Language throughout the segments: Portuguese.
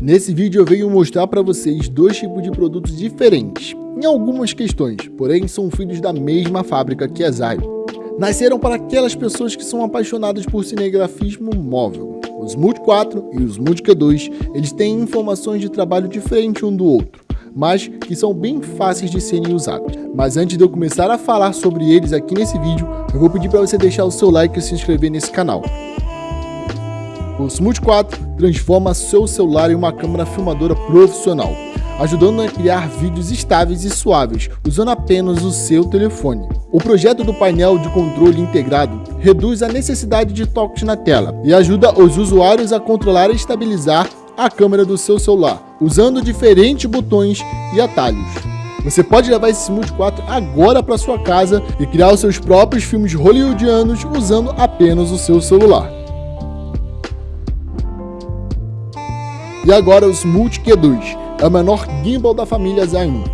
Nesse vídeo eu venho mostrar para vocês dois tipos de produtos diferentes, em algumas questões, porém são filhos da mesma fábrica que a Zayo. Nasceram para aquelas pessoas que são apaixonadas por cinegrafismo móvel. Os Multi 4 e os Multi Q2, eles têm informações de trabalho diferente um do outro, mas que são bem fáceis de serem usados. Mas antes de eu começar a falar sobre eles aqui nesse vídeo, eu vou pedir para você deixar o seu like e se inscrever nesse canal. O Smooth 4 transforma seu celular em uma câmera filmadora profissional, ajudando a criar vídeos estáveis e suaves, usando apenas o seu telefone. O projeto do painel de controle integrado reduz a necessidade de toques na tela e ajuda os usuários a controlar e estabilizar a câmera do seu celular, usando diferentes botões e atalhos. Você pode levar esse Smooth 4 agora para sua casa e criar os seus próprios filmes hollywoodianos usando apenas o seu celular. E agora os Multi Q2, é o menor gimbal da família Zain.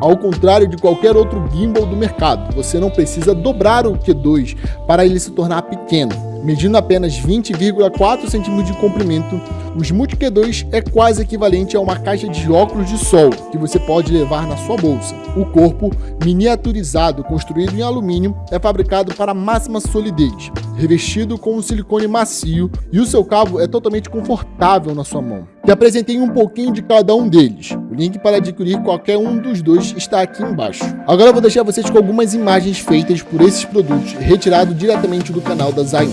Ao contrário de qualquer outro gimbal do mercado, você não precisa dobrar o Q2 para ele se tornar pequeno. Medindo apenas 20,4 cm de comprimento, os Multi Q2 é quase equivalente a uma caixa de óculos de sol que você pode levar na sua bolsa. O corpo, miniaturizado, construído em alumínio, é fabricado para máxima solidez, revestido com um silicone macio e o seu cabo é totalmente confortável na sua mão. Te apresentei um pouquinho de cada um deles. O link para adquirir qualquer um dos dois está aqui embaixo. Agora eu vou deixar vocês com algumas imagens feitas por esses produtos, retirado diretamente do canal da Zain.